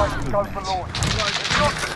Strike go for launch.